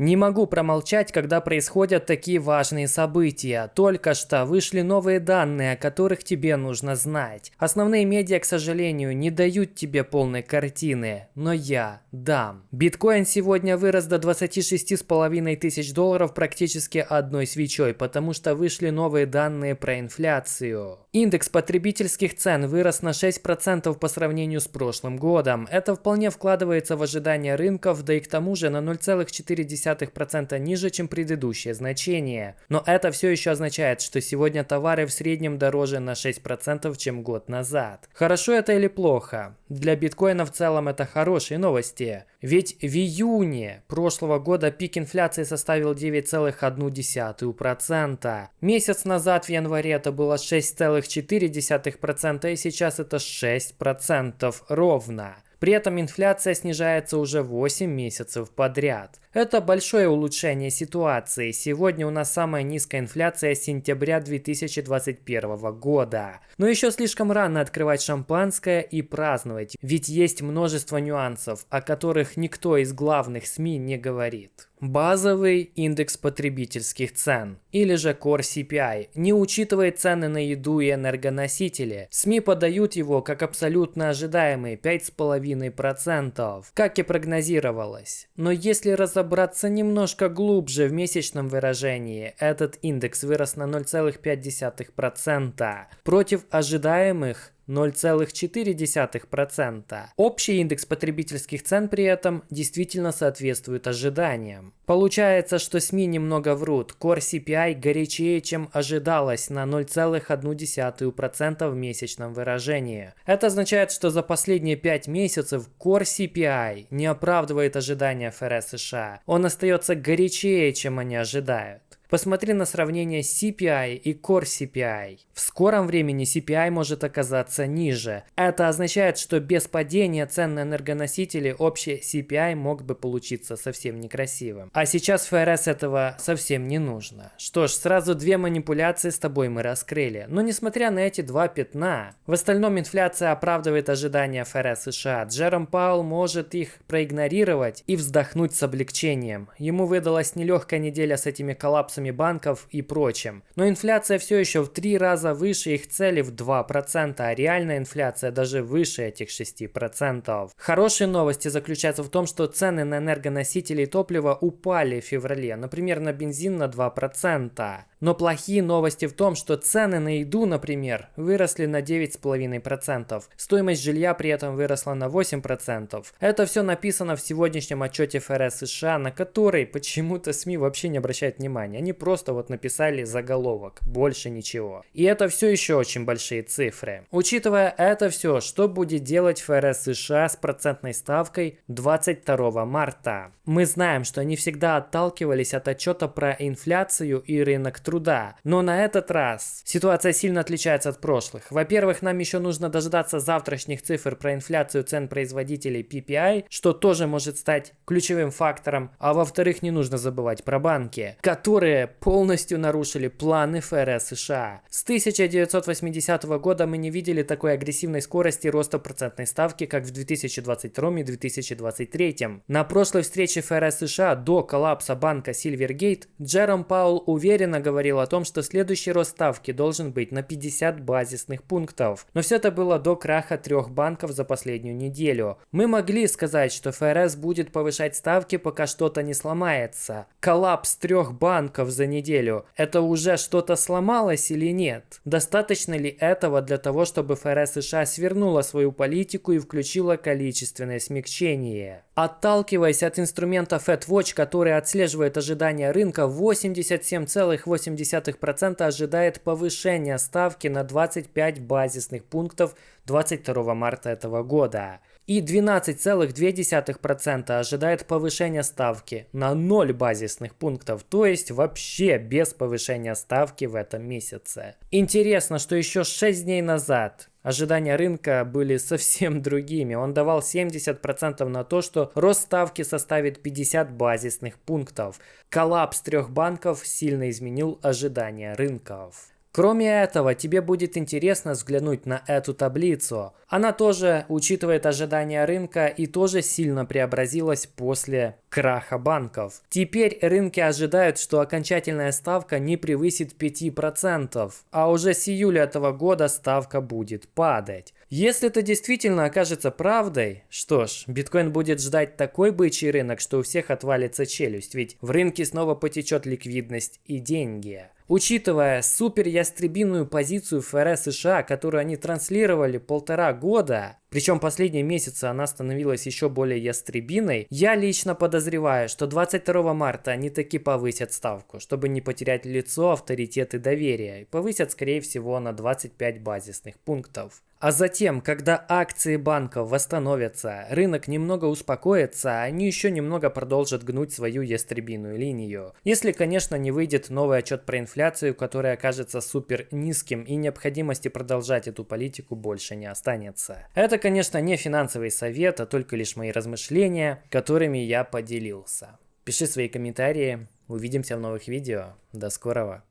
Не могу промолчать, когда происходят такие важные события. Только что вышли новые данные, о которых тебе нужно знать. Основные медиа, к сожалению, не дают тебе полной картины, но я дам. Биткоин сегодня вырос до 26,5 тысяч долларов практически одной свечой, потому что вышли новые данные про инфляцию. Индекс потребительских цен вырос на 6% по сравнению с прошлым годом. Это вполне вкладывается в ожидания рынков, да и к тому же на 0,4 0,2% ниже, чем предыдущее значение. Но это все еще означает, что сегодня товары в среднем дороже на 6%, чем год назад. Хорошо это или плохо? Для биткоина в целом это хорошие новости. Ведь в июне прошлого года пик инфляции составил 9,1%. Месяц назад в январе это было 6,4% и сейчас это 6% ровно. При этом инфляция снижается уже 8 месяцев подряд. Это большое улучшение ситуации. Сегодня у нас самая низкая инфляция с сентября 2021 года. Но еще слишком рано открывать шампанское и праздновать, ведь есть множество нюансов, о которых никто из главных СМИ не говорит. Базовый индекс потребительских цен, или же Core CPI, не учитывает цены на еду и энергоносители. СМИ подают его как абсолютно ожидаемый 5,5%, как и прогнозировалось. Но если разобраться немножко глубже в месячном выражении, этот индекс вырос на 0,5%, против ожидаемых 0,4%. Общий индекс потребительских цен при этом действительно соответствует ожиданиям. Получается, что СМИ немного врут. Core CPI горячее, чем ожидалось на 0,1% в месячном выражении. Это означает, что за последние 5 месяцев Core CPI не оправдывает ожидания ФРС США. Он остается горячее, чем они ожидают. Посмотри на сравнение CPI и Core CPI. В скором времени CPI может оказаться ниже. Это означает, что без падения цен на энергоносители общий CPI мог бы получиться совсем некрасивым. А сейчас ФРС этого совсем не нужно. Что ж, сразу две манипуляции с тобой мы раскрыли. Но несмотря на эти два пятна, в остальном инфляция оправдывает ожидания ФРС США. Джером Паул может их проигнорировать и вздохнуть с облегчением. Ему выдалась нелегкая неделя с этими коллапсами коллапсами банков и прочим. Но инфляция все еще в три раза выше их цели в 2%, а реальная инфляция даже выше этих 6%. Хорошие новости заключаются в том, что цены на энергоносители и топливо упали в феврале, например, на бензин на 2%. Но плохие новости в том, что цены на еду, например, выросли на 9,5%. Стоимость жилья при этом выросла на 8%. Это все написано в сегодняшнем отчете ФРС США, на который почему-то СМИ вообще не обращают внимания. Они просто вот написали заголовок, больше ничего. И это все еще очень большие цифры. Учитывая это все, что будет делать ФРС США с процентной ставкой 22 марта? Мы знаем, что они всегда отталкивались от отчета про инфляцию и рынок труда. Но на этот раз ситуация сильно отличается от прошлых. Во-первых, нам еще нужно дождаться завтрашних цифр про инфляцию цен производителей PPI, что тоже может стать ключевым фактором. А во-вторых, не нужно забывать про банки, которые полностью нарушили планы ФРС США. С 1980 года мы не видели такой агрессивной скорости роста процентной ставки, как в 2022 и 2023. На прошлой встрече ФРС США до коллапса банка Silvergate Джером Паул уверенно говорил, говорил о том, что следующий рост ставки должен быть на 50 базисных пунктов. Но все это было до краха трех банков за последнюю неделю. Мы могли сказать, что ФРС будет повышать ставки, пока что-то не сломается. Коллапс трех банков за неделю – это уже что-то сломалось или нет? Достаточно ли этого для того, чтобы ФРС США свернула свою политику и включила количественное смягчение? Отталкиваясь от инструмента FedWatch, который отслеживает ожидания рынка, 87,8% ожидает повышения ставки на 25 базисных пунктов 22 марта этого года. И 12,2% ожидает повышения ставки на 0 базисных пунктов, то есть вообще без повышения ставки в этом месяце. Интересно, что еще 6 дней назад Ожидания рынка были совсем другими. Он давал 70% на то, что рост ставки составит 50 базисных пунктов. Коллапс трех банков сильно изменил ожидания рынков. Кроме этого, тебе будет интересно взглянуть на эту таблицу. Она тоже учитывает ожидания рынка и тоже сильно преобразилась после краха банков. Теперь рынки ожидают, что окончательная ставка не превысит 5%, а уже с июля этого года ставка будет падать. Если это действительно окажется правдой, что ж, биткоин будет ждать такой бычий рынок, что у всех отвалится челюсть, ведь в рынке снова потечет ликвидность и деньги. Учитывая супер ястребиную позицию ФРС США, которую они транслировали полтора года, причем последние месяцы она становилась еще более ястребиной, я лично подозреваю, что 22 марта они таки повысят ставку, чтобы не потерять лицо, авторитет и доверие, и повысят скорее всего на 25 базисных пунктов. А затем, когда акции банков восстановятся, рынок немного успокоится, они еще немного продолжат гнуть свою ястребиную линию. Если, конечно, не выйдет новый отчет про инфляцию, который окажется супер низким и необходимости продолжать эту политику больше не останется. Это, конечно, не финансовый совет, а только лишь мои размышления, которыми я поделился. Пиши свои комментарии, увидимся в новых видео. До скорого.